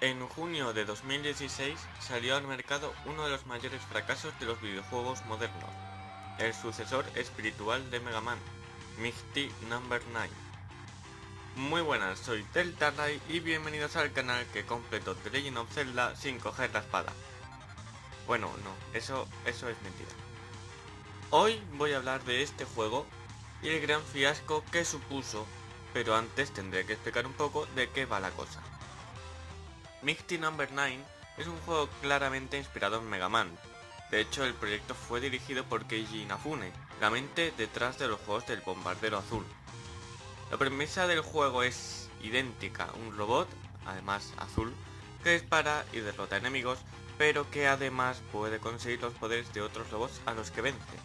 En junio de 2016 salió al mercado uno de los mayores fracasos de los videojuegos modernos, el sucesor espiritual de Mega Man, Mighty Number no. 9. Muy buenas, soy Ray y bienvenidos al canal que completó The Legend of Zelda sin coger la espada. Bueno, no, eso, eso es mentira. Hoy voy a hablar de este juego y el gran fiasco que supuso, pero antes tendré que explicar un poco de qué va la cosa. Mighty no. 9 es un juego claramente inspirado en Mega Man. De hecho, el proyecto fue dirigido por Keiji Inafune, la mente detrás de los juegos del Bombardero Azul. La premisa del juego es idéntica, un robot, además azul, que dispara y derrota enemigos, pero que además puede conseguir los poderes de otros robots a los que vence.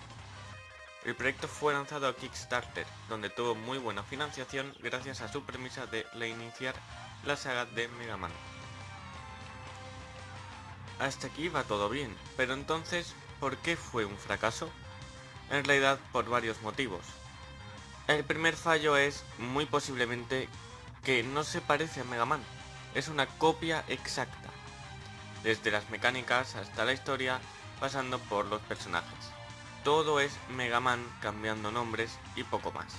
El proyecto fue lanzado a Kickstarter, donde tuvo muy buena financiación gracias a su premisa de reiniciar la saga de Mega Man. Hasta aquí va todo bien, pero entonces, ¿por qué fue un fracaso? En realidad por varios motivos. El primer fallo es, muy posiblemente, que no se parece a Mega Man, es una copia exacta, desde las mecánicas hasta la historia, pasando por los personajes. Todo es Mega Man cambiando nombres y poco más.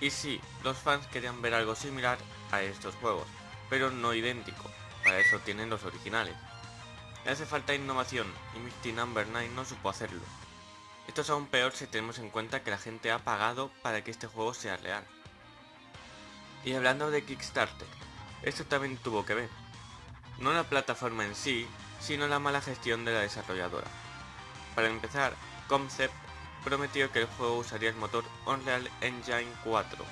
Y sí, los fans querían ver algo similar a estos juegos, pero no idéntico, para eso tienen los originales. Hace falta innovación y Misty Number 9 no supo hacerlo. Esto es aún peor si tenemos en cuenta que la gente ha pagado para que este juego sea real. Y hablando de Kickstarter, esto también tuvo que ver. No la plataforma en sí, sino la mala gestión de la desarrolladora. Para empezar, Concept prometió que el juego usaría el motor Unreal Engine 4,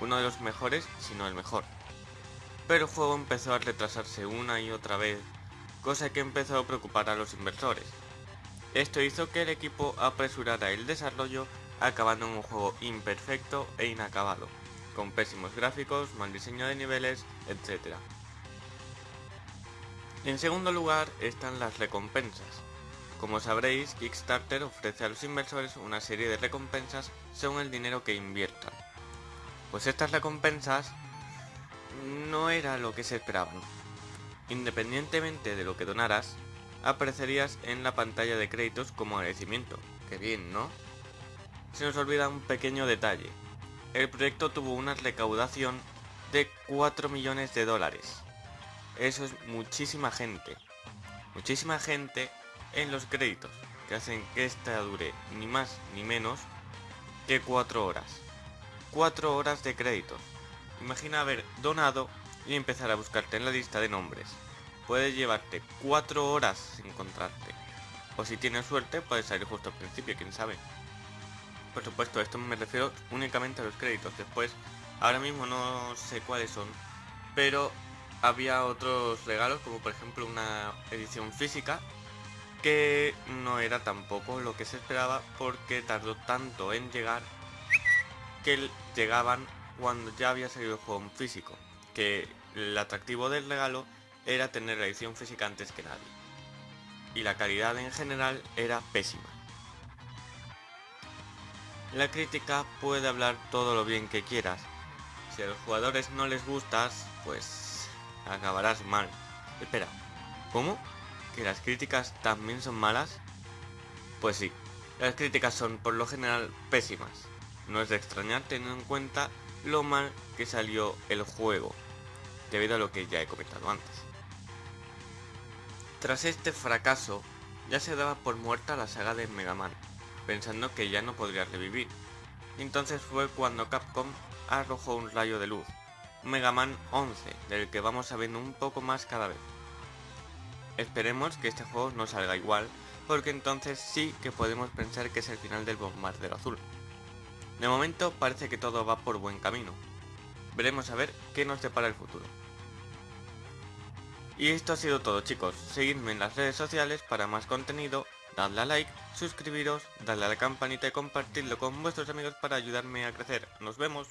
uno de los mejores, si no el mejor. Pero el juego empezó a retrasarse una y otra vez cosa que empezó a preocupar a los inversores. Esto hizo que el equipo apresurara el desarrollo, acabando en un juego imperfecto e inacabado, con pésimos gráficos, mal diseño de niveles, etc. En segundo lugar están las recompensas. Como sabréis, Kickstarter ofrece a los inversores una serie de recompensas según el dinero que inviertan. Pues estas recompensas no era lo que se esperaban. Independientemente de lo que donaras, aparecerías en la pantalla de créditos como agradecimiento. Qué bien, ¿no? Se nos olvida un pequeño detalle. El proyecto tuvo una recaudación de 4 millones de dólares. Eso es muchísima gente. Muchísima gente en los créditos, que hacen que esta dure ni más ni menos que 4 horas. 4 horas de créditos. Imagina haber donado y empezar a buscarte en la lista de nombres. Puede llevarte 4 horas encontrarte. O si tienes suerte, puedes salir justo al principio, quién sabe. Por supuesto, esto me refiero únicamente a los créditos. Después, ahora mismo no sé cuáles son, pero había otros regalos, como por ejemplo una edición física, que no era tampoco lo que se esperaba porque tardó tanto en llegar que llegaban cuando ya había salido el juego en físico que el atractivo del regalo era tener la edición física antes que nadie. Y la calidad en general era pésima. La crítica puede hablar todo lo bien que quieras. Si a los jugadores no les gustas, pues acabarás mal. Espera, ¿cómo? ¿Que las críticas también son malas? Pues sí, las críticas son por lo general pésimas. No es de extrañar teniendo en cuenta lo mal que salió el juego debido a lo que ya he comentado antes. Tras este fracaso, ya se daba por muerta la saga de Mega Man, pensando que ya no podría revivir. Entonces fue cuando Capcom arrojó un rayo de luz, Mega Man 11, del que vamos sabiendo un poco más cada vez. Esperemos que este juego no salga igual, porque entonces sí que podemos pensar que es el final del bombardero azul. De momento parece que todo va por buen camino. Veremos a ver qué nos depara el futuro. Y esto ha sido todo chicos, seguidme en las redes sociales para más contenido, dadle a like, suscribiros, dadle a la campanita y compartirlo con vuestros amigos para ayudarme a crecer. ¡Nos vemos!